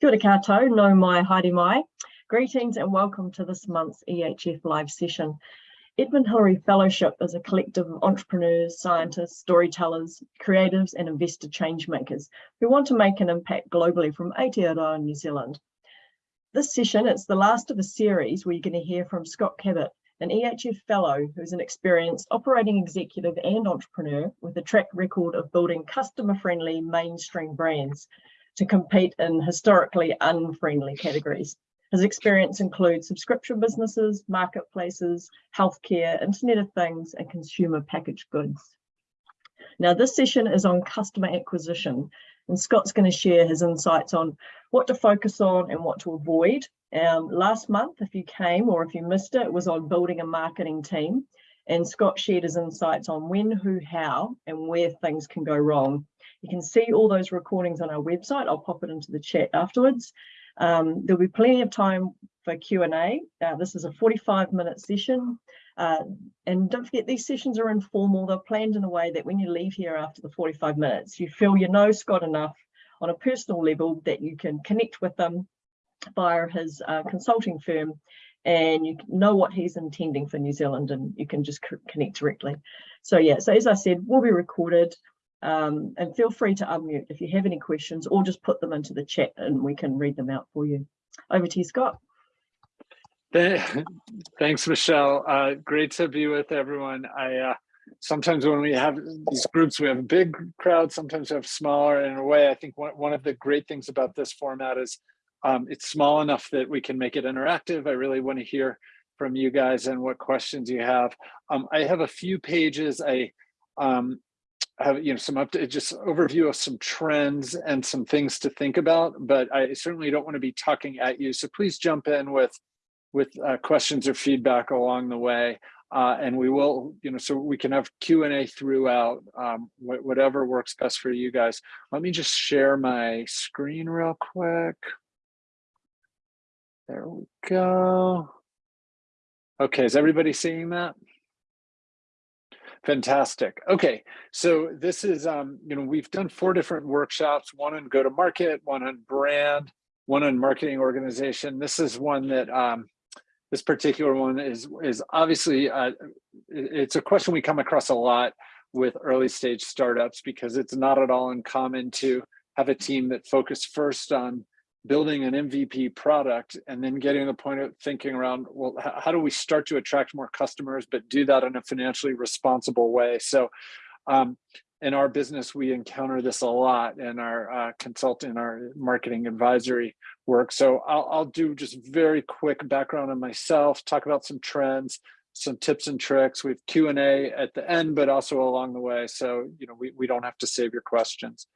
Kia ora koutou, nau mai, haere mai. Greetings and welcome to this month's EHF live session. Edmund Hillary Fellowship is a collective of entrepreneurs, scientists, storytellers, creatives and investor change makers who want to make an impact globally from Aotearoa, New Zealand. This session, it's the last of a series where you're going to hear from Scott Cabot, an EHF fellow who's an experienced operating executive and entrepreneur with a track record of building customer-friendly mainstream brands to compete in historically unfriendly categories. His experience includes subscription businesses, marketplaces, healthcare, Internet of Things, and consumer packaged goods. Now, this session is on customer acquisition, and Scott's going to share his insights on what to focus on and what to avoid. Um, last month, if you came or if you missed it, it was on building a marketing team. And Scott shared his insights on when, who, how, and where things can go wrong. You can see all those recordings on our website. I'll pop it into the chat afterwards. Um, there'll be plenty of time for Q&A. Uh, this is a 45 minute session. Uh, and don't forget, these sessions are informal. They're planned in a way that when you leave here after the 45 minutes, you feel you know Scott enough on a personal level that you can connect with them via his uh, consulting firm and you know what he's intending for New Zealand and you can just connect directly. So yeah, so as I said, we'll be recorded um, and feel free to unmute if you have any questions or just put them into the chat and we can read them out for you. Over to you, Scott. Thanks, Michelle. Uh, great to be with everyone. I uh, sometimes when we have these groups, we have a big crowd, sometimes we have smaller. In a way, I think one, one of the great things about this format is um, it's small enough that we can make it interactive. I really want to hear from you guys and what questions you have. Um, I have a few pages. I um, have you know some up just overview of some trends and some things to think about, but I certainly don't want to be talking at you. So please jump in with with uh, questions or feedback along the way. Uh, and we will, you know, so we can have Q&A throughout, um, wh whatever works best for you guys. Let me just share my screen real quick. There we go. Okay, is everybody seeing that? Fantastic. Okay, so this is, um, you know, we've done four different workshops, one on go-to-market, one on brand, one on marketing organization. This is one that, um, this particular one is, is obviously, uh, it's a question we come across a lot with early stage startups because it's not at all uncommon to have a team that focus first on building an MVP product and then getting the point of thinking around, well, how do we start to attract more customers, but do that in a financially responsible way? So um, in our business, we encounter this a lot in our uh, consulting, our marketing advisory work. So I'll, I'll do just very quick background on myself, talk about some trends, some tips and tricks. We have Q&A at the end, but also along the way. So, you know, we, we don't have to save your questions.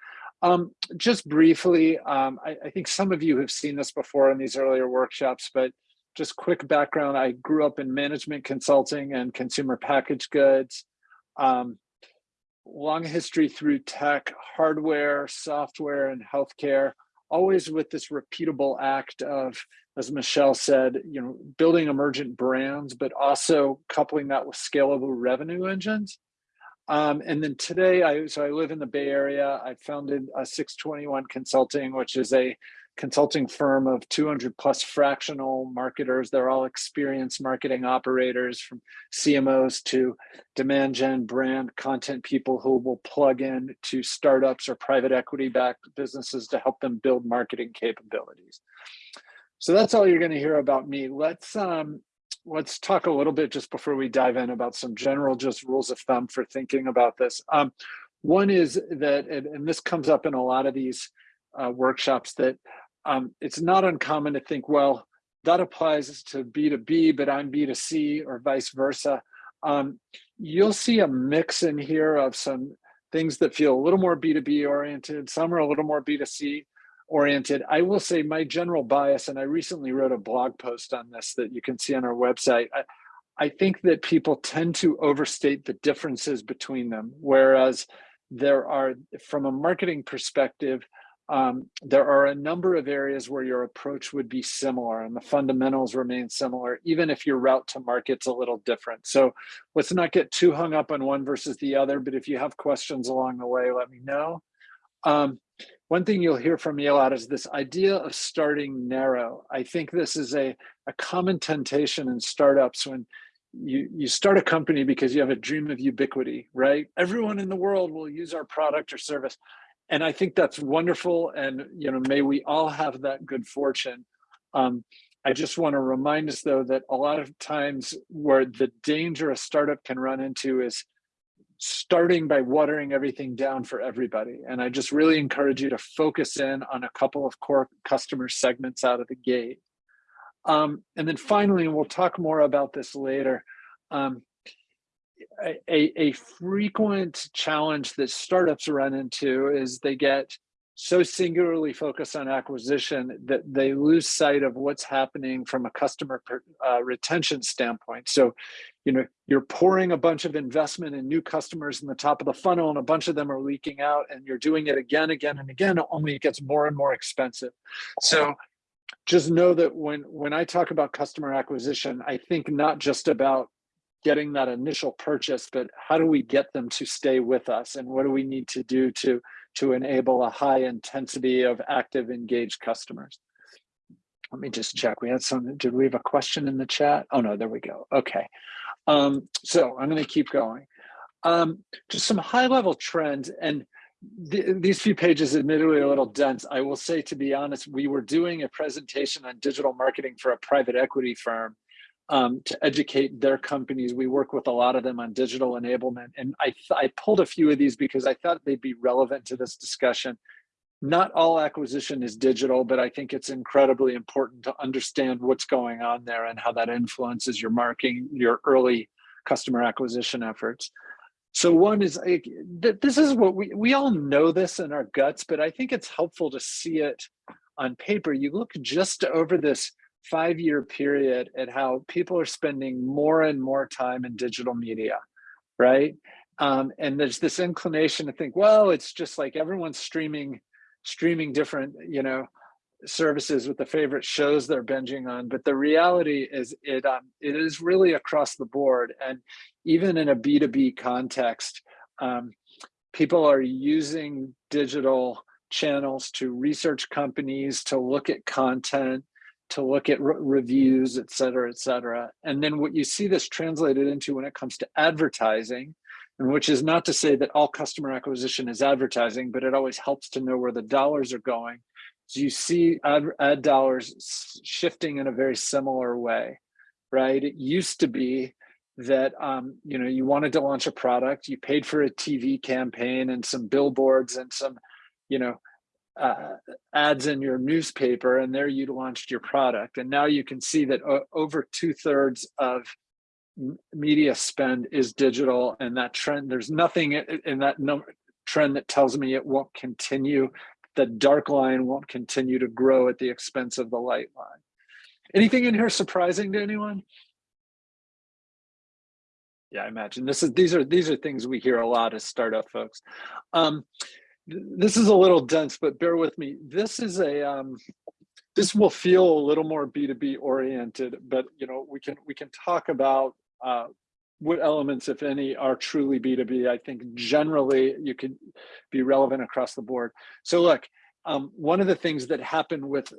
Um, just briefly, um, I, I, think some of you have seen this before in these earlier workshops, but just quick background, I grew up in management consulting and consumer packaged goods. Um, long history through tech, hardware, software, and healthcare, always with this repeatable act of, as Michelle said, you know, building emergent brands, but also coupling that with scalable revenue engines. Um, and then today, I so I live in the Bay Area. I founded a 621 Consulting, which is a consulting firm of 200 plus fractional marketers. They're all experienced marketing operators from CMOs to demand gen brand content people who will plug in to startups or private equity backed businesses to help them build marketing capabilities. So that's all you're going to hear about me. Let's um, let's talk a little bit just before we dive in about some general just rules of thumb for thinking about this. Um, one is that, and, and, this comes up in a lot of these uh, workshops, that um, it's not uncommon to think, well, that applies to B2B, but I'm B2C or vice versa. Um, you'll see a mix in here of some things that feel a little more B2B oriented, some are a little more B2C, oriented. I will say my general bias, and I recently wrote a blog post on this that you can see on our website. I, I think that people tend to overstate the differences between them, whereas there are, from a marketing perspective, um, there are a number of areas where your approach would be similar and the fundamentals remain similar, even if your route to market's a little different. So let's not get too hung up on one versus the other, but if you have questions along the way, let me know. Um, one thing you'll hear from me a lot is this idea of starting narrow. I think this is a, a common temptation in startups when you, you start a company because you have a dream of ubiquity, right? Everyone in the world will use our product or service. And I think that's wonderful. And, you know, may we all have that good fortune. Um, I just want to remind us though, that a lot of times where the danger a startup can run into is starting by watering everything down for everybody. And I just really encourage you to focus in on a couple of core customer segments out of the gate. Um, and then finally, and we'll talk more about this later, um, a, a, frequent challenge that startups run into is they get so singularly focused on acquisition that they lose sight of what's happening from a customer uh, retention standpoint. So, you know, you're pouring a bunch of investment in new customers in the top of the funnel and a bunch of them are leaking out and you're doing it again, again, and again, only it gets more and more expensive. So just know that when, when I talk about customer acquisition, I think not just about getting that initial purchase, but how do we get them to stay with us? And what do we need to do to to enable a high intensity of active engaged customers. Let me just check. We had some, did we have a question in the chat? Oh no, there we go. Okay. Um, so I'm gonna keep going. Um, just some high level trends and th these few pages admittedly a little dense. I will say, to be honest, we were doing a presentation on digital marketing for a private equity firm um, to educate their companies. We work with a lot of them on digital enablement. And I, I pulled a few of these because I thought they'd be relevant to this discussion. Not all acquisition is digital, but I think it's incredibly important to understand what's going on there and how that influences your marketing, your early customer acquisition efforts. So one is, this is what we, we all know this in our guts, but I think it's helpful to see it on paper. You look just over this five year period at how people are spending more and more time in digital media, right? Um, and there's this inclination to think, well, it's just like everyone's streaming, streaming different, you know, services with the favorite shows they're binging on. But the reality is it, um, it is really across the board. And even in a B2B context, um, people are using digital channels to research companies, to look at content, to look at re reviews, et cetera, et cetera. And then what you see this translated into when it comes to advertising, and which is not to say that all customer acquisition is advertising, but it always helps to know where the dollars are going. So you see ad, ad dollars shifting in a very similar way, right? It used to be that um, you know you wanted to launch a product, you paid for a TV campaign and some billboards and some, you know, uh, ads in your newspaper and there you launched your product. And now you can see that over two thirds of media spend is digital and that trend, there's nothing in that number, trend that tells me it won't continue. The dark line won't continue to grow at the expense of the light line. Anything in here surprising to anyone? Yeah, I imagine this is these are these are things we hear a lot as startup folks. Um, this is a little dense, but bear with me. This is a um, this will feel a little more B2B oriented, but you know we can we can talk about uh, what elements, if any, are truly B2B. I think generally you can be relevant across the board. So look, um, one of the things that happened with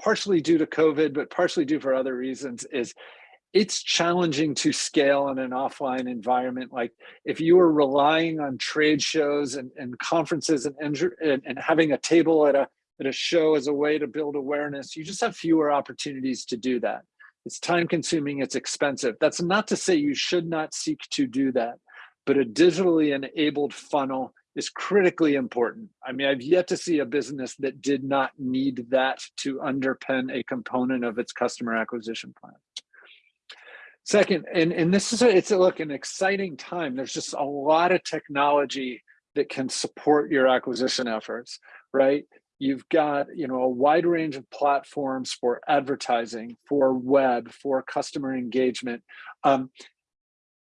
partially due to COVID, but partially due for other reasons is it's challenging to scale in an offline environment. Like if you are relying on trade shows and, and conferences and, and, and having a table at a, at a show as a way to build awareness, you just have fewer opportunities to do that. It's time consuming, it's expensive. That's not to say you should not seek to do that, but a digitally enabled funnel is critically important. I mean, I've yet to see a business that did not need that to underpin a component of its customer acquisition plan. Second, and, and this is, a, it's a, look, an exciting time. There's just a lot of technology that can support your acquisition efforts, right? You've got, you know, a wide range of platforms for advertising, for web, for customer engagement. Um,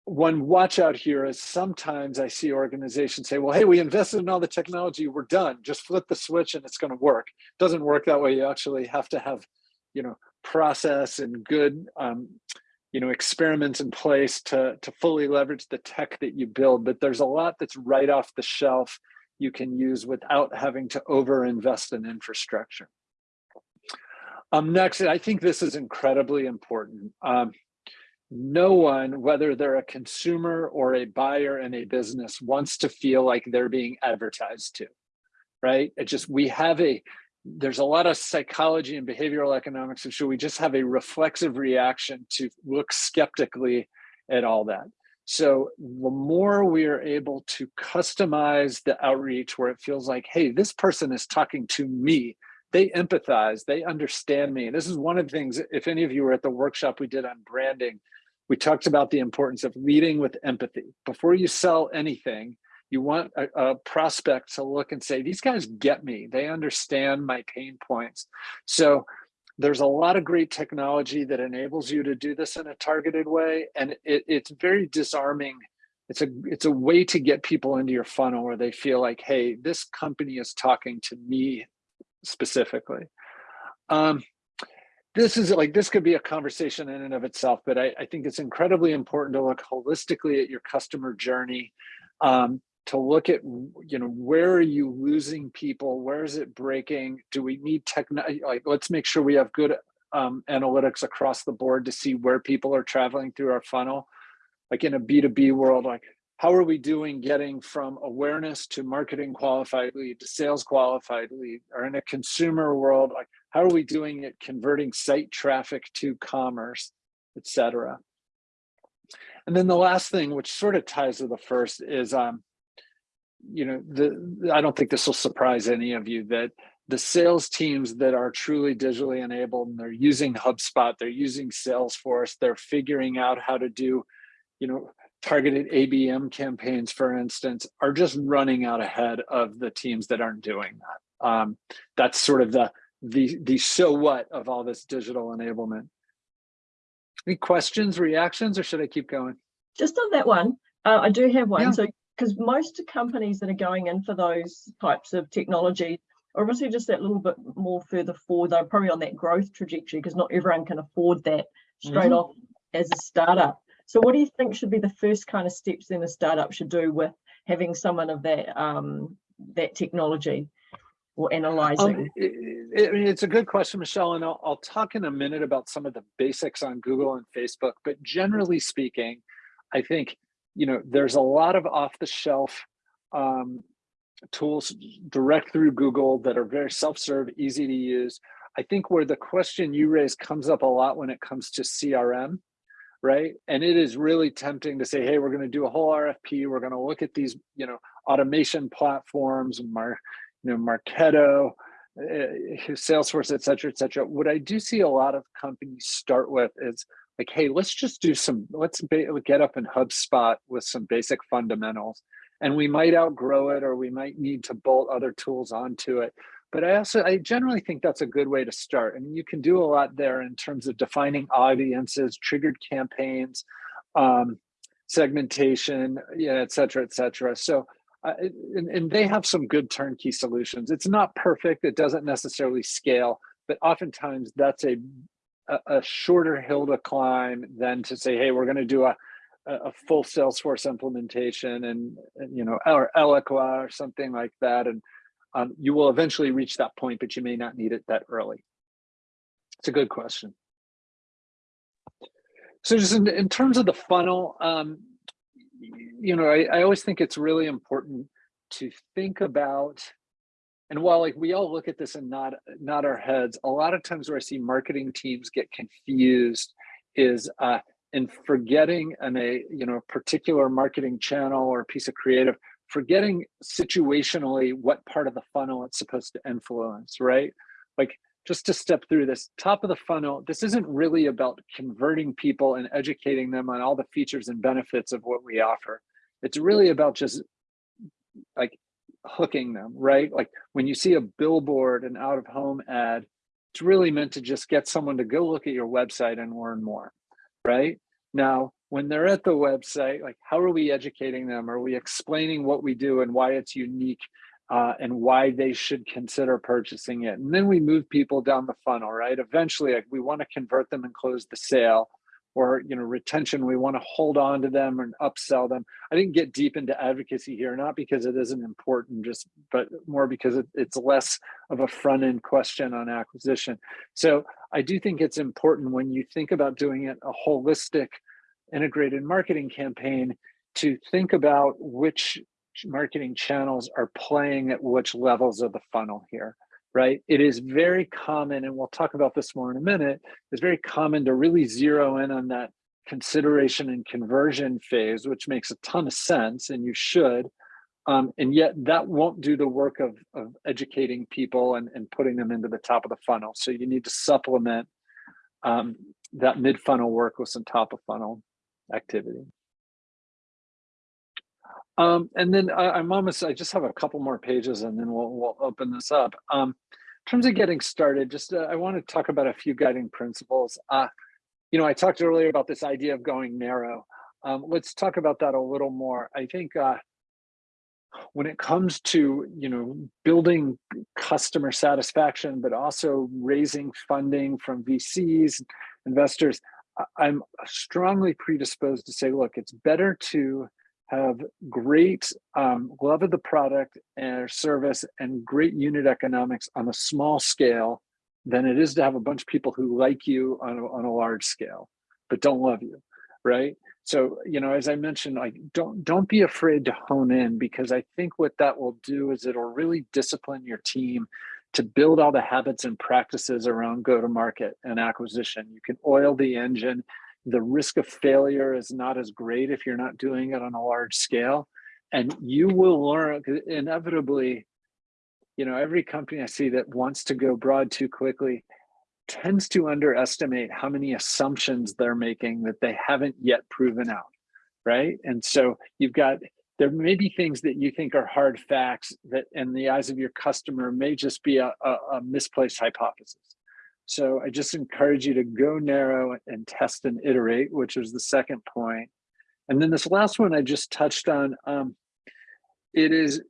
one watch out here is sometimes I see organizations say, well, hey, we invested in all the technology, we're done. Just flip the switch and it's going to work. It doesn't work that way. You actually have to have, you know, process and good um, you know experiments in place to to fully leverage the tech that you build but there's a lot that's right off the shelf you can use without having to over invest in infrastructure. Um, next, I think this is incredibly important. Um, no one, whether they're a consumer or a buyer in a business, wants to feel like they're being advertised to, right? It just, we have a, there's a lot of psychology and behavioral economics, and so we just have a reflexive reaction to look skeptically at all that. So the more we are able to customize the outreach where it feels like, hey, this person is talking to me, they empathize, they understand me. This is one of the things, if any of you were at the workshop we did on branding, we talked about the importance of leading with empathy. Before you sell anything, you want a, a, prospect to look and say, these guys get me. They understand my pain points. So there's a lot of great technology that enables you to do this in a targeted way. And it, it's very disarming. It's a, it's a way to get people into your funnel where they feel like, hey, this company is talking to me specifically. Um, this is like, this could be a conversation in and of itself, but I, I think it's incredibly important to look holistically at your customer journey, um, to look at, you know, where are you losing people? Where is it breaking? Do we need technology? Like, let's make sure we have good um, analytics across the board to see where people are traveling through our funnel. Like in a B2B world, like how are we doing getting from awareness to marketing qualified lead to sales qualified lead or in a consumer world like how are we doing it converting site traffic to commerce etc and then the last thing which sort of ties to the first is um you know the i don't think this will surprise any of you that the sales teams that are truly digitally enabled and they're using hubspot they're using salesforce they're figuring out how to do you know targeted ABM campaigns, for instance, are just running out ahead of the teams that aren't doing that. Um, that's sort of the, the, the so what of all this digital enablement. Any questions, reactions, or should I keep going? Just on that one, uh, I do have one. Yeah. So, because most companies that are going in for those types of technology are obviously just that little bit more further forward. They're probably on that growth trajectory because not everyone can afford that straight mm -hmm. off as a startup. So what do you think should be the first kind of steps then a startup should do with having someone of that um, that technology or analyzing? Um, it, it, it's a good question, Michelle, and I'll, I'll talk in a minute about some of the basics on Google and Facebook. But generally speaking, I think you know there's a lot of off-the-shelf um, tools direct through Google that are very self-serve, easy to use. I think where the question you raise comes up a lot when it comes to CRM right? And it is really tempting to say, hey, we're going to do a whole RFP. We're going to look at these, you know, automation platforms, Mar, you know, Marketo, uh, Salesforce, et cetera, et cetera. What I do see a lot of companies start with is like, hey, let's just do some, let's get up in HubSpot with some basic fundamentals. And we might outgrow it or we might need to bolt other tools onto it. But I also, I generally think that's a good way to start. I mean, you can do a lot there in terms of defining audiences, triggered campaigns, um, segmentation, yeah, et cetera, et cetera. So, uh, and, and they have some good turnkey solutions. It's not perfect. It doesn't necessarily scale, but oftentimes that's a, a, shorter hill to climb than to say, hey, we're going to do a, a full Salesforce implementation and, and you know, or Eloqua or something like that. And um, you will eventually reach that point, but you may not need it that early. It's a good question. So just in, in terms of the funnel, um, you know, I, I always think it's really important to think about, and while like we all look at this and nod, nod our heads, a lot of times where I see marketing teams get confused is uh, in forgetting an a you know particular marketing channel or piece of creative forgetting situationally what part of the funnel it's supposed to influence, right? Like just to step through this top of the funnel, this isn't really about converting people and educating them on all the features and benefits of what we offer. It's really about just like hooking them, right? Like when you see a billboard, an out of home ad, it's really meant to just get someone to go look at your website and learn more, right? Now, when they're at the website, like how are we educating them? Are we explaining what we do and why it's unique uh, and why they should consider purchasing it? And then we move people down the funnel, right? Eventually, like, we want to convert them and close the sale. Or you know retention we want to hold on to them and upsell them. I didn't get deep into advocacy here not because it isn't important just but more because it, it's less of a front end question on acquisition. So i do think it's important when you think about doing it a holistic integrated marketing campaign to think about which marketing channels are playing at which levels of the funnel here right? It is very common, and we'll talk about this more in a minute, it's very common to really zero in on that consideration and conversion phase, which makes a ton of sense, and you should. Um, and yet that won't do the work of, of educating people and, and putting them into the top of the funnel. So you need to supplement um, that mid-funnel work with some top of funnel activity. Um, and then I, I'm almost, I just have a couple more pages and then we'll, we'll open this up. Um, in terms of getting started, just uh, I want to talk about a few guiding principles. Uh, you know, I talked earlier about this idea of going narrow. Um, let's talk about that a little more. I think uh, when it comes to, you know, building customer satisfaction, but also raising funding from VCs, investors, I'm strongly predisposed to say, look, it's better to have great um, love of the product and service and great unit economics on a small scale than it is to have a bunch of people who like you on a, on a large scale, but don't love you, right? So, you know, as I mentioned, like don't don't be afraid to hone in because I think what that will do is it'll really discipline your team to build all the habits and practices around go to market and acquisition. You can oil the engine the risk of failure is not as great if you're not doing it on a large scale. And you will learn inevitably, you know, every company I see that wants to go broad too quickly tends to underestimate how many assumptions they're making that they haven't yet proven out, right? And so you've got, there may be things that you think are hard facts that in the eyes of your customer may just be a, a, a misplaced hypothesis. So I just encourage you to go narrow and test and iterate, which is the second point. And then this last one I just touched on, um, it is,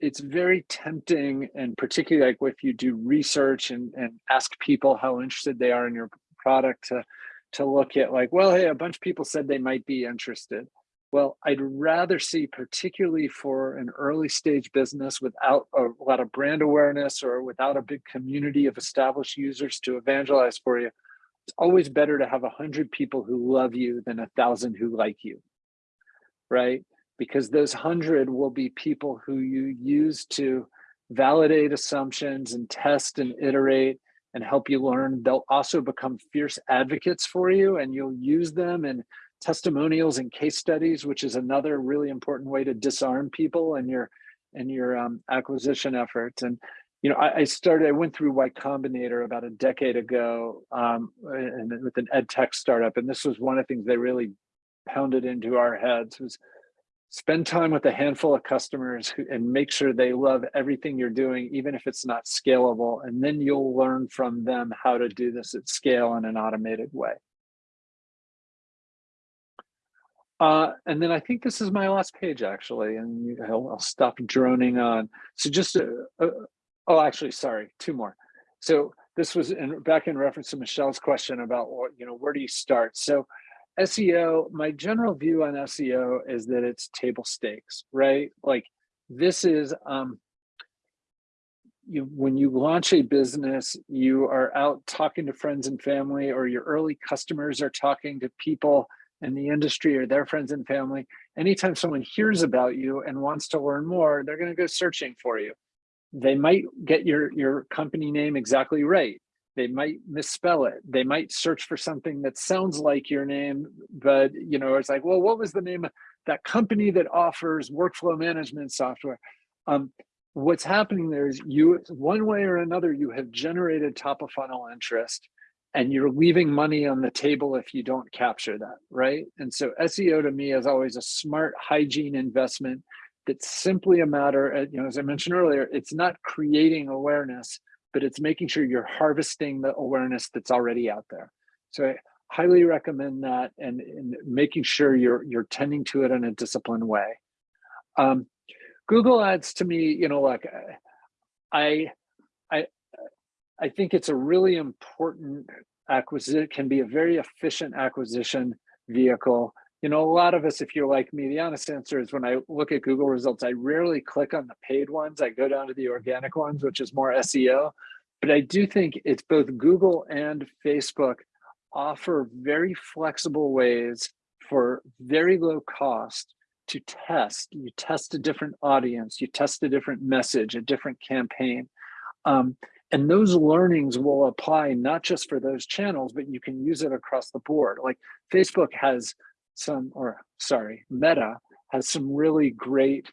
it's very tempting and particularly like if you do research and, and ask people how interested they are in your product to, to look at like, well, hey, a bunch of people said they might be interested. Well, I'd rather see, particularly for an early stage business without a lot of brand awareness or without a big community of established users to evangelize for you, it's always better to have a hundred people who love you than a thousand who like you, right? Because those hundred will be people who you use to validate assumptions and test and iterate and help you learn. They'll also become fierce advocates for you and you'll use them and testimonials and case studies, which is another really important way to disarm people and your and your um, acquisition efforts. And you know, I, I, started, I went through Y Combinator about a decade ago um, and with an ed tech startup, and this was one of the things they really pounded into our heads was spend time with a handful of customers who, and make sure they love everything you're doing, even if it's not scalable. And then you'll learn from them how to do this at scale in an automated way. Uh, and then I think this is my last page actually, and you, I'll, I'll, stop droning on. So just, uh, uh, oh, actually, sorry, two more. So this was in, back in reference to Michelle's question about what, you know, where do you start? So SEO, my general view on SEO is that it's table stakes, right? Like this is, um, you, when you launch a business, you are out talking to friends and family or your early customers are talking to people in the industry or their friends and family, anytime someone hears about you and wants to learn more, they're going to go searching for you. They might get your, your company name exactly right. They might misspell it. They might search for something that sounds like your name, but you know, it's like, well, what was the name of that company that offers workflow management software? Um, what's happening there is you, one way or another, you have generated top of funnel interest and you're leaving money on the table if you don't capture that, right? And so SEO to me is always a smart hygiene investment that's simply a matter, of, you know, as I mentioned earlier, it's not creating awareness, but it's making sure you're harvesting the awareness that's already out there. So I highly recommend that and, and making sure you're you're tending to it in a disciplined way. Um, Google Ads to me, you know, like I I I think it's a really important acquisition can be a very efficient acquisition vehicle. You know, a lot of us, if you're like me, the honest answer is when I look at Google results, I rarely click on the paid ones. I go down to the organic ones, which is more SEO. But I do think it's both Google and Facebook offer very flexible ways for very low cost to test. You test a different audience, you test a different message, a different campaign. Um, and those learnings will apply not just for those channels, but you can use it across the board. Like Facebook has some, or sorry, Meta has some really great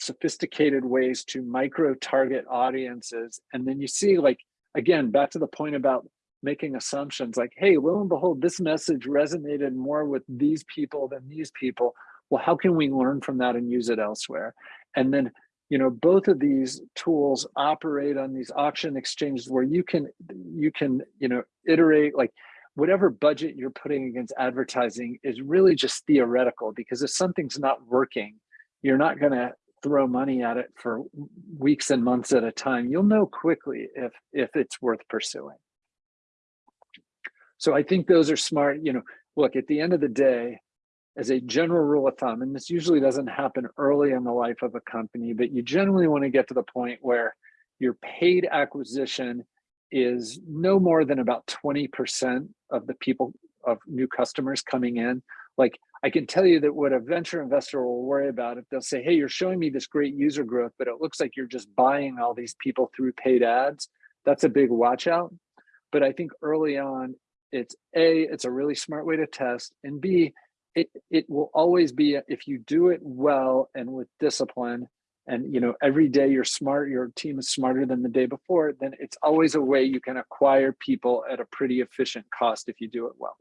sophisticated ways to micro target audiences. And then you see like, again, back to the point about making assumptions like, hey, lo and behold, this message resonated more with these people than these people. Well, how can we learn from that and use it elsewhere? And then, you know, both of these tools operate on these auction exchanges where you can, you can, you know, iterate like whatever budget you're putting against advertising is really just theoretical because if something's not working, you're not going to throw money at it for weeks and months at a time. You'll know quickly if if it's worth pursuing. So I think those are smart, you know, look, at the end of the day, as a general rule of thumb, and this usually doesn't happen early in the life of a company, but you generally want to get to the point where your paid acquisition is no more than about 20% of the people of new customers coming in. Like I can tell you that what a venture investor will worry about if they'll say, hey, you're showing me this great user growth, but it looks like you're just buying all these people through paid ads. That's a big watch out. But I think early on, it's A, it's a really smart way to test, and B, it, it will always be, if you do it well and with discipline, and you know every day you're smart your team is smarter than the day before then it's always a way you can acquire people at a pretty efficient cost if you do it well.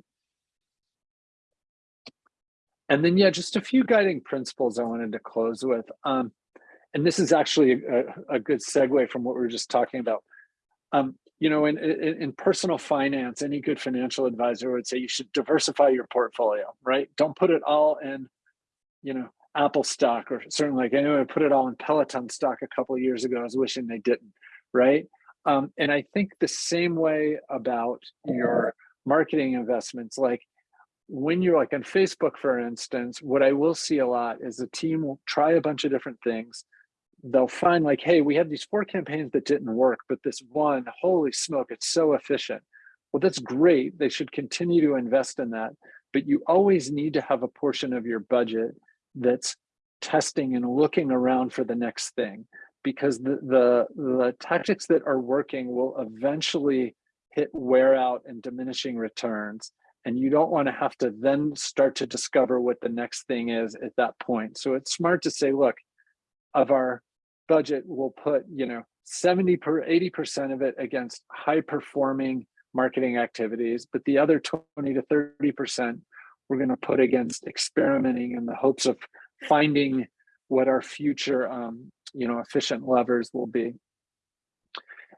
And then yeah just a few guiding principles i wanted to close with um, and this is actually a, a, good segue from what we were just talking about. Um, you know in, in, in personal finance any good financial advisor would say you should diversify your portfolio right don't put it all in you know Apple stock, or certainly like anyway, I put it all in Peloton stock a couple years ago. I was wishing they didn't, right? Um, and I think the same way about your marketing investments, like when you're like on Facebook, for instance, what I will see a lot is the team will try a bunch of different things. They'll find like, hey, we had these four campaigns that didn't work, but this one, holy smoke, it's so efficient. Well, that's great. They should continue to invest in that. But you always need to have a portion of your budget that's testing and looking around for the next thing because the, the, the tactics that are working will eventually hit wear out and diminishing returns. And you don't want to have to then start to discover what the next thing is at that point. So it's smart to say, look, of our budget, we'll put, you know, 70 per 80% of it against high performing marketing activities, but the other 20 to 30% we're going to put against experimenting in the hopes of finding what our future um, you know efficient levers will be.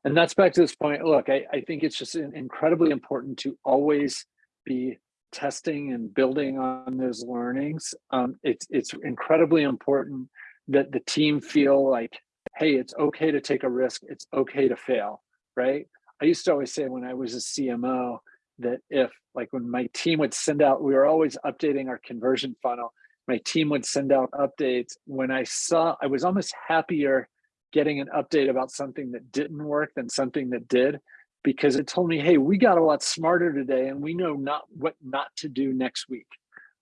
And that's back to this point look I, I think it's just incredibly important to always be testing and building on those learnings. Um, it's it's incredibly important that the team feel like hey it's okay to take a risk it's okay to fail right i used to always say when i was a cmo that if like when my team would send out, we were always updating our conversion funnel. My team would send out updates. When I saw, I was almost happier getting an update about something that didn't work than something that did, because it told me, hey, we got a lot smarter today and we know not what not to do next week,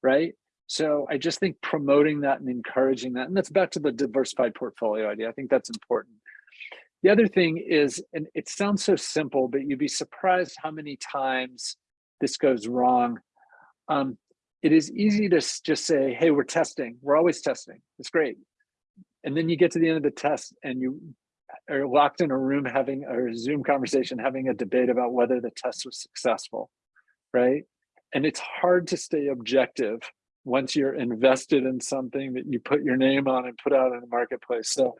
right? So I just think promoting that and encouraging that, and that's back to the diversified portfolio idea. I think that's important. The other thing is, and it sounds so simple, but you'd be surprised how many times this goes wrong. Um, it is easy to just say, hey, we're testing. We're always testing. It's great. And then you get to the end of the test and you are locked in a room having a Zoom conversation, having a debate about whether the test was successful, right? And it's hard to stay objective once you're invested in something that you put your name on and put out in the marketplace. So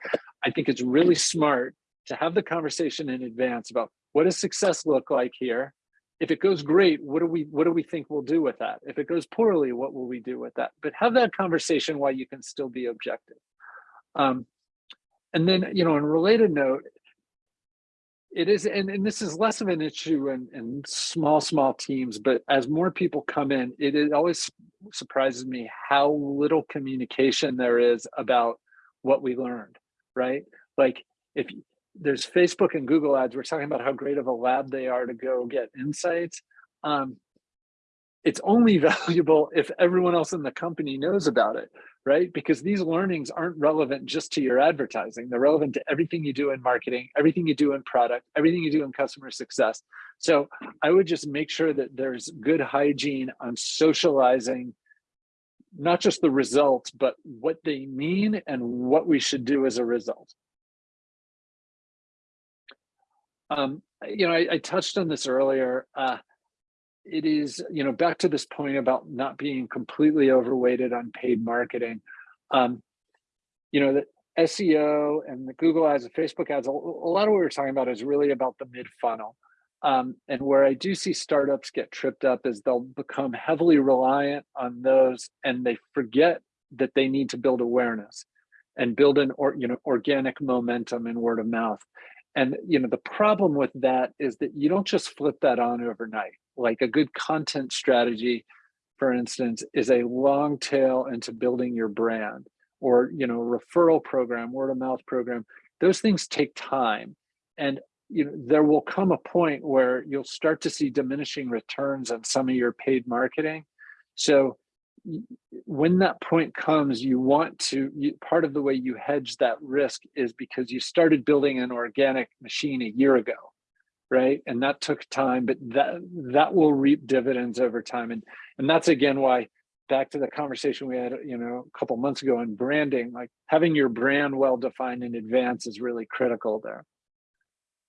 I think it's really smart to have the conversation in advance about what does success look like here? If it goes great, what do we what do we think we'll do with that? If it goes poorly, what will we do with that? But have that conversation while you can still be objective. Um, and then, you know, on a related note, it is, and, and this is less of an issue in, in small, small teams, but as more people come in, it, it always surprises me how little communication there is about what we learned, right? Like if there's Facebook and Google ads, we're talking about how great of a lab they are to go get insights. Um, it's only valuable if everyone else in the company knows about it, right? Because these learnings aren't relevant just to your advertising. They're relevant to everything you do in marketing, everything you do in product, everything you do in customer success. So I would just make sure that there's good hygiene on socializing not just the results, but what they mean and what we should do as a result. Um, you know, I, I, touched on this earlier. Uh, it is, you know, back to this point about not being completely overweighted on paid marketing. Um, you know, the SEO and the Google ads and Facebook ads, a, lot of what we're talking about is really about the mid funnel. Um, and where I do see startups get tripped up is they'll become heavily reliant on those and they forget that they need to build awareness and build an or, you know organic momentum and word of mouth. And you know the problem with that is that you don't just flip that on overnight. Like a good content strategy, for instance, is a long tail into building your brand or you know referral program, word of mouth program. Those things take time. And you know, there will come a point where you'll start to see diminishing returns on some of your paid marketing. So when that point comes, you want to, you, part of the way you hedge that risk is because you started building an organic machine a year ago, right? And that took time, but that that will reap dividends over time. And, and that's again why back to the conversation we had, you know, a couple months ago on branding, like having your brand well defined in advance is really critical there.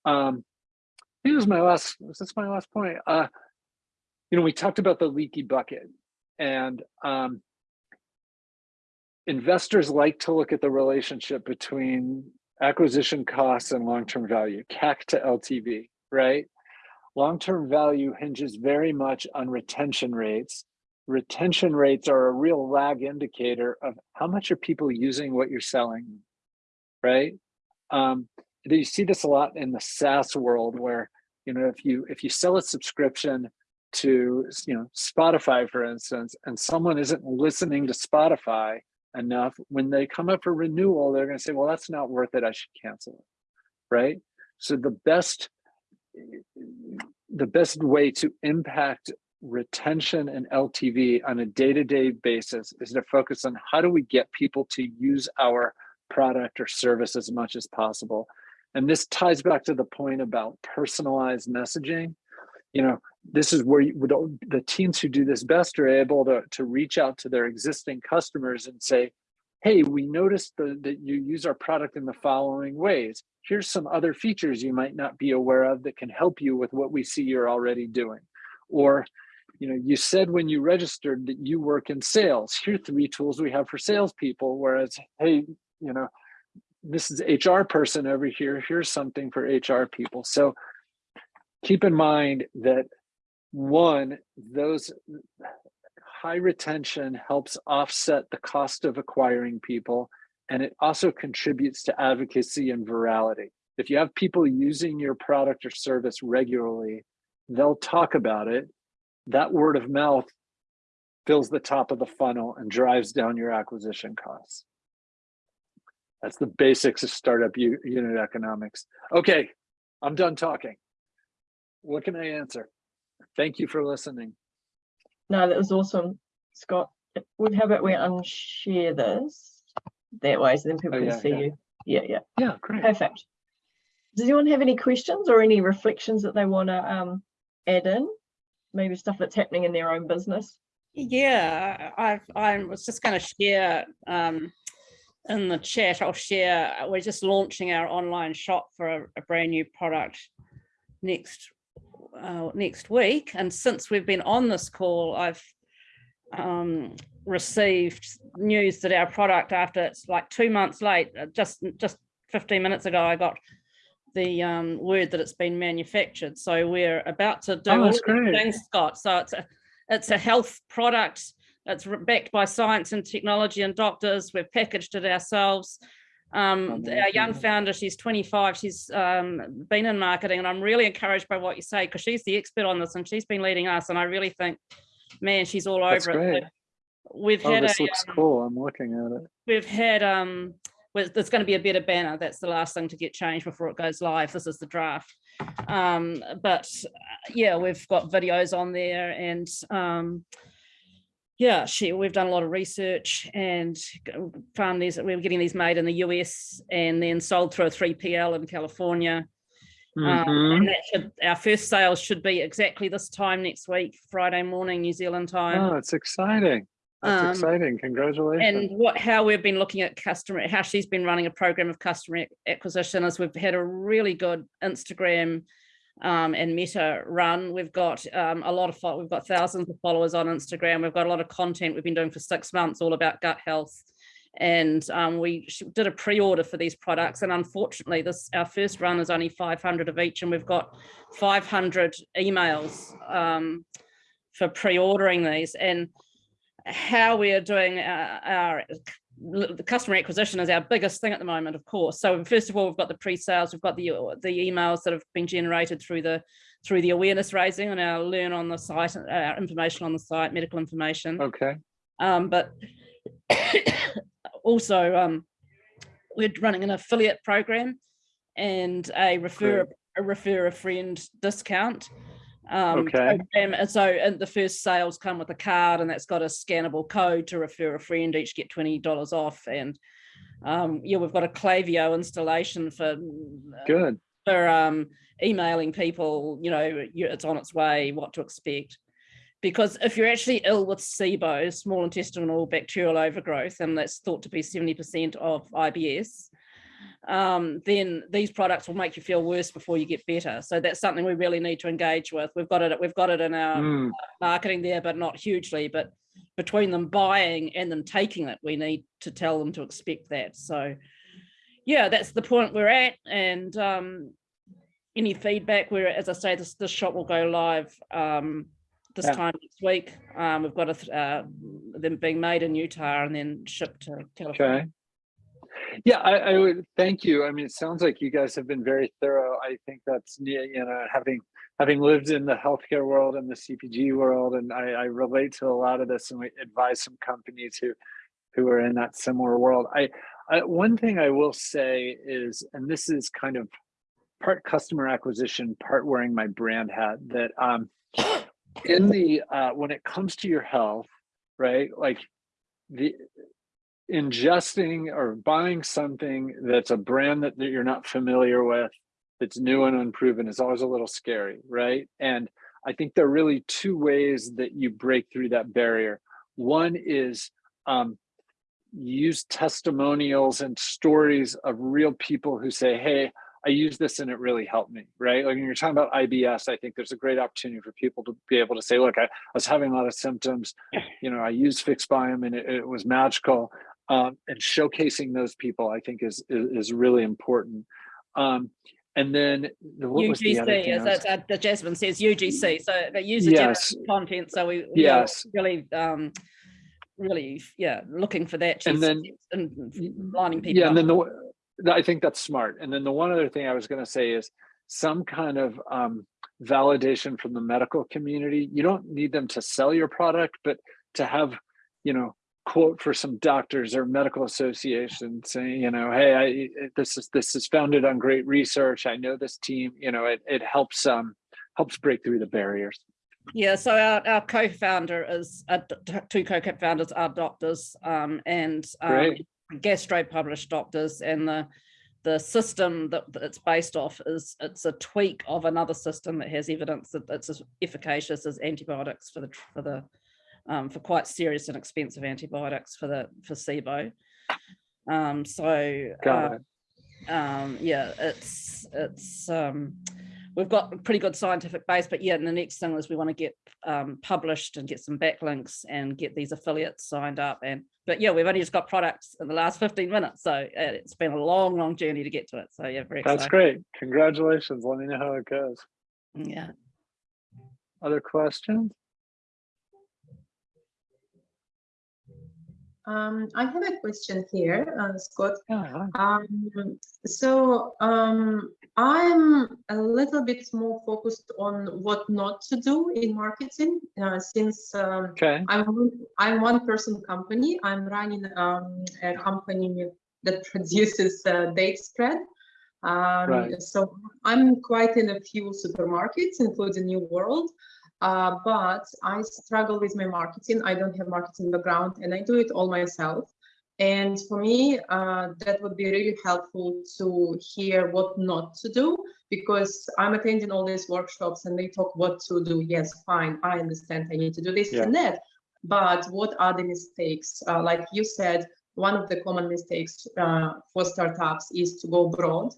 Um, think my last, that's my last point. Uh, you know, we talked about the leaky bucket and um, investors like to look at the relationship between acquisition costs and long-term value, CAC to LTV, right? Long-term value hinges very much on retention rates. Retention rates are a real lag indicator of how much are people using what you're selling, right? Um, you see this a lot in the SaaS world where, you know, if you if you sell a subscription to, you know, Spotify, for instance, and someone isn't listening to Spotify enough, when they come up for renewal, they're going to say, well, that's not worth it. I should cancel it. Right. So the best the best way to impact retention and LTV on a day-to-day -day basis is to focus on how do we get people to use our product or service as much as possible and this ties back to the point about personalized messaging. You know, this is where you, the teams who do this best are able to, to reach out to their existing customers and say, hey, we noticed the, that you use our product in the following ways. Here's some other features you might not be aware of that can help you with what we see you're already doing. Or, you know, you said when you registered that you work in sales. Here are three tools we have for salespeople. Whereas, hey, you know, this is HR person over here. Here's something for HR people. So keep in mind that one, those high retention helps offset the cost of acquiring people, and it also contributes to advocacy and virality. If you have people using your product or service regularly, they'll talk about it. That word of mouth fills the top of the funnel and drives down your acquisition costs. That's the basics of startup unit economics. Okay, I'm done talking. What can I answer? Thank you for listening. No, that was awesome, Scott. How about we unshare this that way so then people oh, yeah, can see yeah. you? Yeah, yeah. Yeah, great. Perfect. Does anyone have any questions or any reflections that they want to um, add in? Maybe stuff that's happening in their own business? Yeah, I I was just going to share um, in the chat, I'll share, we're just launching our online shop for a, a brand new product next uh, next week. And since we've been on this call, I've um, received news that our product after it's like two months late, uh, just just 15 minutes ago, I got the um, word that it's been manufactured. So we're about to do oh, all things, Scott. So it's a it's a health product it's backed by science and technology and doctors. We've packaged it ourselves. Um, th- our young founder, she's 25, she's um, been in marketing and I'm really encouraged by what you say because she's the expert on this and she's been leading us and I really think, man, she's all That's over it. great. We've Oh, had this a, looks um, cool. I'm looking at it. we've had um well, there's going to be a better banner that's the last thing to get changed before it goes live this is the draft um but uh, yeah we've got videos on there and um yeah she we've done a lot of research and found these we're getting these made in the us and then sold through a 3pl in california um, Mhm. and that should, our first sales should be exactly this time next week friday morning new zealand time Oh, it's exciting. That's Um, exciting. Congratulations. and what how we've been looking at customer how she's been running a program of customer acquisition is we've had a really good instagram um, and meta run. We've got um, a lot of we've got thousands of followers on instagram. We've got a lot of content we've been doing for six months all about gut health. And um, we did a pre-order for these products and unfortunately this our first run is only 500 of each and we've got 500 emails um, for pre-ordering these. And how we are doing our, our l- the customer acquisition is our biggest thing at the moment, of course. So first of all, we've got the pre-sales, we've got the the emails that have been generated through the through the awareness raising and our learn on the site, our information on the site, medical information. Okay. Um, but also, um, we're running an affiliate program and a refer a refer a friend discount. Um, Okay. And so and the first sales come with a card and that's got a scannable code to refer a friend, each get twenty dollars off. And um, yeah, we've got a Klaviyo installation for Good. for um, emailing people, you know, it's on its way, what to expect. Because if you're actually ill with SIBO, small intestinal bacterial overgrowth, and that's thought to be 70% of IBS, um, then these products will make you feel worse before you get better. So that's something we really need to engage with. We've got it, we've got it in our Mm, marketing there, but not hugely. But between them buying and them taking it, we need to tell them to expect that. So, yeah, that's the point we're at. And um, any feedback, we're as I say, this this shop will go live um, this Yeah. time next week. Um, we've got a th- uh, them being made in Utah and then shipped to California. Okay. Yeah, I, I would thank you. I mean, it sounds like you guys have been very thorough. I think that's you know having having lived in the healthcare world and the CPG world, and I, I relate to a lot of this, and we advise some companies who who are in that similar world. I, I one thing I will say is, and this is kind of part customer acquisition, part wearing my brand hat. That um, in the uh, when it comes to your health, right? Like the ingesting or buying something that's a brand that, that you're not familiar with that's new and unproven is always a little scary right? And i think there are really two ways that you break through that barrier. One is um, use testimonials and stories of real people who say hey i use this and it really helped me right? Like when you're talking about ibs i think there's a great opportunity for people to be able to say look i, I was having a lot of symptoms. You know i used fixbiome and it, it was magical um, and showcasing those people i think is is, is really important um, and then the, what was the other UGC, thing as I was- that, uh, the Jasmine says, UGC. So the user yes content. So we yes really, um, really, yeah, looking for that. And then- and lining people yeah and then the i think that's smart and then the one other thing i was going to say is some kind of um, validation from the medical community you don't need them to sell your product but to have you know quote for some doctors or medical associations saying you know hey I, this is this is founded on great research. I know this team you know it, it helps um helps break through the barriers. Yeah, so our, our co-founder is, uh, two co-founders are doctors um, and um, gastro published doctors and the the system that that it's based off is it's a tweak of another system that has evidence that it's as efficacious as antibiotics for the for the um, for quite serious and expensive antibiotics for the for SIBO. Um, so uh, um yeah it's it's um we've got a pretty good scientific base but yeah and the next thing is we want to get um published and get some backlinks and get these affiliates signed up and but yeah we've only just got products in the last 15 minutes so it's been a long long journey to get to it so yeah very that's great. Congratulations. Let me know how it goes. Yeah. Other questions Um, I have a question here, uh, Scott. Yeah, Um, so um, I'm a little bit more focused on what not to do in marketing uh, since um, okay, I'm I'm one person company. I'm running um, a company that produces uh, date spread. Um, Right. So I'm quite in a few supermarkets, including New World. Uh, but I struggle with my marketing. I don't have marketing background, and I do it all myself. And for me, uh, that would be really helpful to hear what not to do because I'm attending all these workshops and they talk what to do. Yes, fine, I understand I need to do this Yeah. and that. But what are the mistakes? Uh, like you said, one of the common mistakes uh, for startups is to go broad.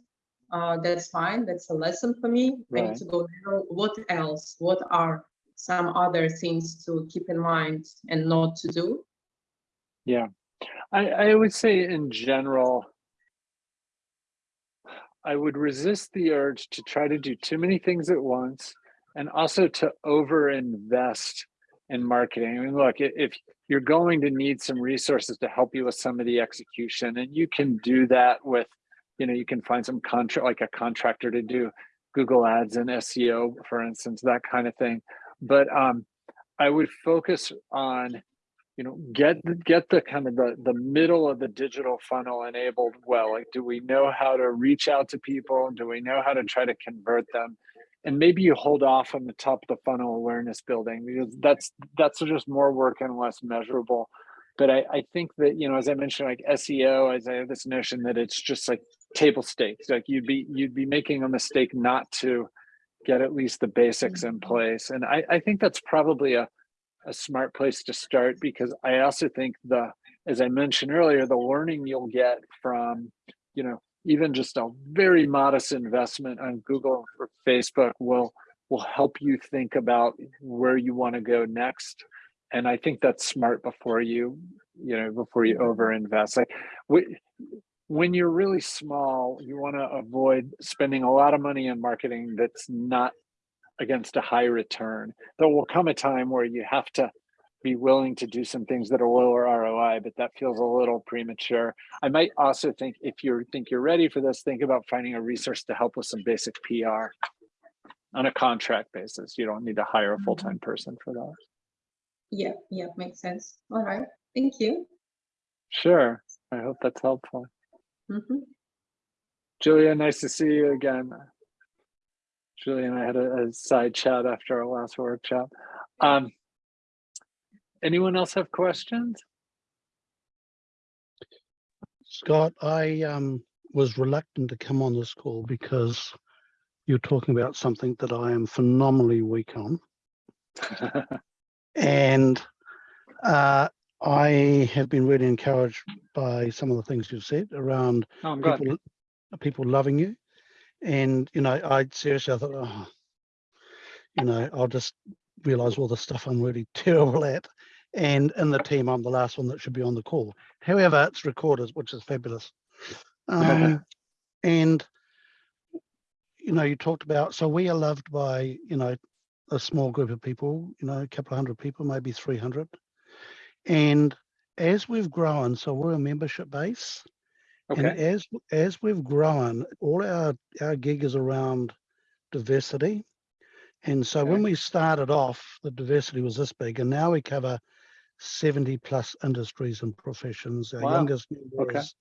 Uh, that's fine. That's a lesson for me. I need to go narrow. What else? What are some other things to keep in mind and not to do? yeah. I, I would say in general, I would resist the urge to try to do too many things at once and also to over invest in marketing. I mean, look, if you're going to need some resources to help you with some of the execution, and you can do that with, you know, you can find some contract like a contractor to do Google ads and SEO, for instance, that kind of thing. But um, I would focus on you know get get the kind of the the middle of the digital funnel enabled well. Like do we know how to reach out to people? Do we know how to try to convert them? And maybe you hold off on the top of the funnel awareness building because that's that's just more work and less measurable. But i i think that you know as i mentioned like seo as i have this notion that it's just like table stakes. Like you'd be you'd be making a mistake not to get at least the basics in mm-hmm. place and i i think that's probably a a smart place to start because I also think the, as I mentioned earlier, the learning you'll get from, you know, even just a very modest investment on Google or Facebook will will help you think about where you want to go next. And I think that's smart before you, you know, before you mm-hmm. over invest. Like we, when you're really small, you want to avoid spending a lot of money on marketing that's not against a high return. There will come a time where you have to be willing to do some things that are lower ROI, but that feels a little premature. I might also think if you think you're ready for this, think about finding a resource to help with some basic PR on a contract basis. You don't need to hire a mm-hmm. full-time person for that. Yeah, yeah, makes sense. All right, thank you. Sure. I hope that's helpful. Mhm. Julia, nice to see you again. Julia and I had a, a side chat after our last workshop. Um, anyone else have questions? Scott, I um, was reluctant to come on this call because you're talking about something that I am phenomenally weak on. And uh, I have been really encouraged by some of the things you've said around Oh, people, people loving you. And, you know, I seriously, I thought, oh, you know, I'll just realize all the stuff I'm really terrible at. And in the team, I'm the last one that should be on the call. However, it's recorded, which is fabulous. Um, and, you know, you talked about, so we are loved by, you know, a small group of people, you know, a couple of hundred people, maybe 300. And as we've grown, so we're a membership base. Okay. And as as we've grown, all our our gig is around diversity. And so when we started off, the diversity was this big, and now we cover 70 plus industries and professions. Our Wow. youngest member Okay. is,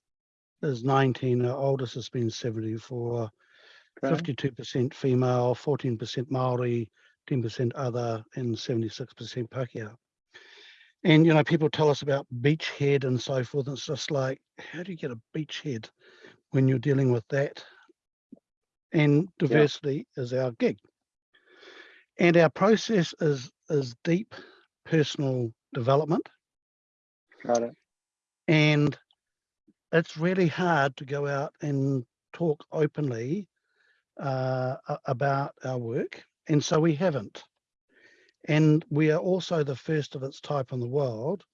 is 19, our oldest has been 74, okay, 52% female, 14% Maori, 10% other, and 76% Pākehā. And you know, people tell us about beachhead and so forth. And it's just like, how do you get a beachhead when you're dealing with that? And diversity is our gig. And our process is is deep personal development. got it. And it's really hard to go out and talk openly uh, about our work. And so we haven't. And we are also the first of its type in the world,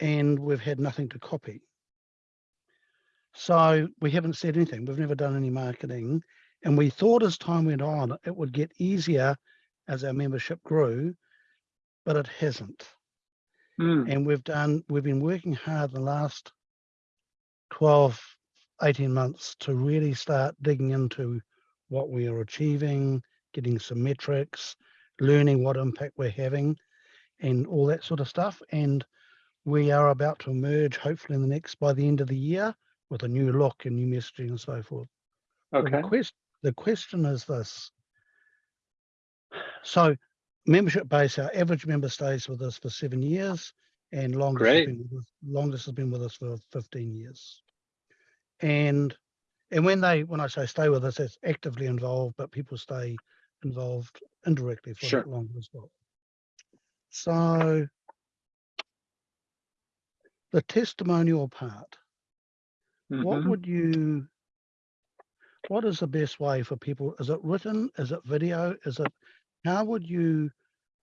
and we've had nothing to copy. So we haven't said anything. We've never done any marketing. And we thought as time went on, it would get easier as our membership grew, but it hasn't. Mm, And we've done, we've been working hard the last 12, 18 months to really start digging into what we are achieving, getting some metrics, learning what impact we're having and all that sort of stuff. And we are about to emerge hopefully in the next, by the end of the year, with a new look and new messaging and so forth. So okay, The quest, the question is this. So membership base, our average member stays with us for seven years and longest, has been with us- longest has been with us for 15 years. And, and when they, when I say stay with us, it's actively involved, but people stay involved indirectly for Sure. that longer as well. So the testimonial part, what mhm. would you what is the best way for people is it written is it video is it how would you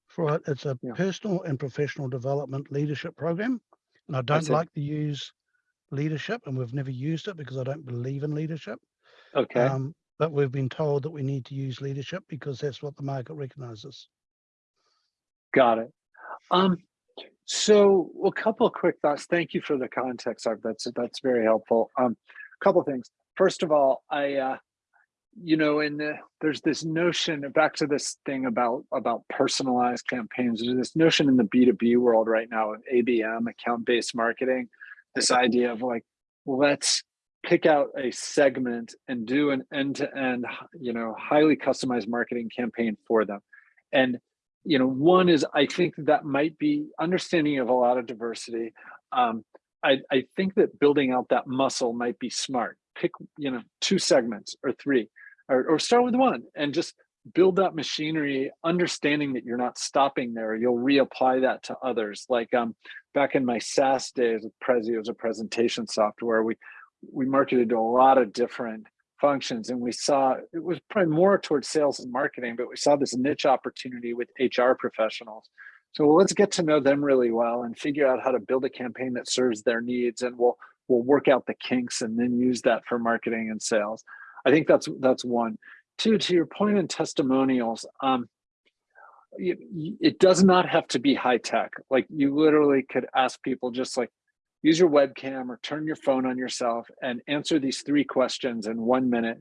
for it it's a Yeah. personal and professional development leadership program and i don't like to use leadership and we've never used it because i don't believe in leadership Okay, um, but we've been told that we need to use leadership because that's what the market recognizes got it. Um, so a couple of quick thoughts. Thank you for the context. That's that's very helpful. Um, a couple of things. First of all, I, uh, you know, in the there's this notion back to this thing about about personalized campaigns. There's this notion in the B two B world right now of ABM, account based marketing. This idea of like, let's pick out a segment and do an end to end, you know, highly customized marketing campaign for them. And you know, one is I think that might be understanding of a lot of diversity. Um, I, I think that building out that muscle might be smart. Pick, you know, two segments or three, or, or start with one and just build that machinery, understanding that you're not stopping there. You'll reapply that to others. Like um, back in my SaaS days with Prezi, it was a presentation software. We we marketed to a lot of different functions and we saw it was probably more towards sales and marketing but we saw this niche opportunity with hr professionals. So let's get to know them really well and figure out how to build a campaign that serves their needs and we'll we'll work out the kinks and then use that for marketing and sales. I think that's that's one. Two to your point in testimonials um it does not have to be high tech. Like you literally could ask people just like use your webcam or turn your phone on yourself and answer these three questions in one minute.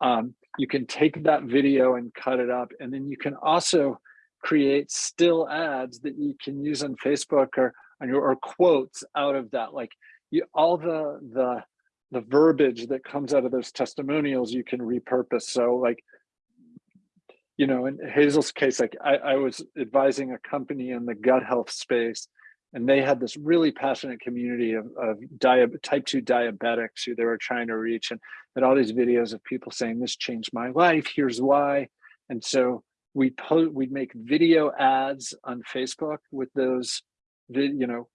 Um, you can take that video and cut it up, and then you can also create still ads that you can use on Facebook or on your or quotes out of that. Like you, all the the the verbiage that comes out of those testimonials, you can repurpose. So like you know, in Hazel's case, like I, I was advising a company in the gut health space, and they had this really passionate community of, of type 2 diabetics who they were trying to reach and had all these videos of people saying this changed my life here's why. And so we po- we'd make video ads on facebook with those you know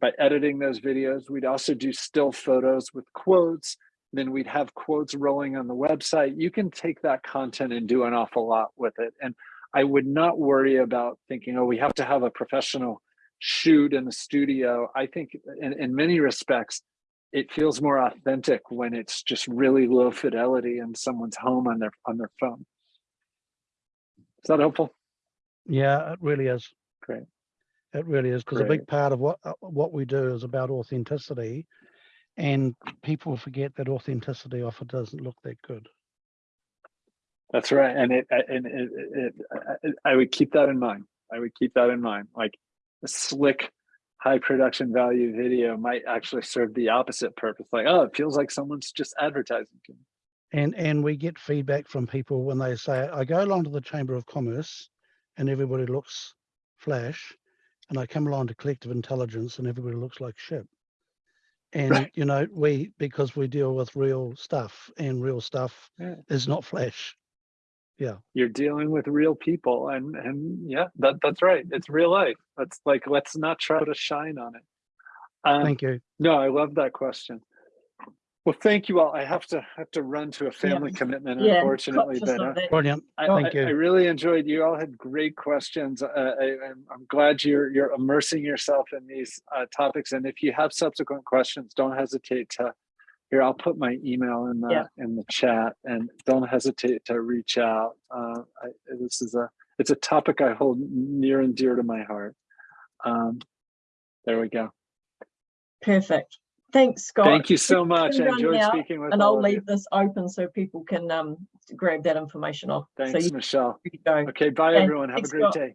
by editing those videos. We'd also do still photos with quotes. Then we'd have quotes rolling on the website. You can take that content and do an awful lot with it. And i would not worry about thinking oh we have to have a professional shoot in the studio i think in, in many respects it feels more authentic when it's just really low fidelity in someone's home on their on their phone. Is that helpful? Yeah it really is. Great. It really is because a big part of what uh, what we do is about authenticity, and people forget that authenticity often doesn't look that good. that's right and it and it, it, it i would keep that in mind. I would keep that in mind. Like a slick high production value video might actually serve the opposite purpose like oh it feels like someone's just advertising to me And and we get feedback from people when they say, I go along to the Chamber of Commerce, and everybody looks flash, and I come along to Collective Intelligence, and everybody looks like shit. And Right. you know we because we deal with real stuff, and real stuff Yeah. is not flash. You're dealing with real people and and yeah that that's right. It's real life. That's like let's not try to shine on it. Um, Thank you. no i love that question. Well thank you all. I have to have to run to a family commitment Yeah, unfortunately conscious but uh. Brilliant. I, Thank I, I really enjoyed you all had great questions. Uh, I, I'm, I'm glad you're you're immersing yourself in these uh, topics. And if you have subsequent questions don't hesitate to here i'll put my email in the Yeah. in the chat and don't hesitate to reach out uh, I, this is a it's a topic i hold near and dear to my heart um, There we go. Perfect. Thanks, Scott. Thank you so much. I enjoyed speaking with you. And I'll of you. leave this open so people can um grab that information off. So Thanks, you Michelle. Okay, bye Okay, everyone. Have a great Scott. day.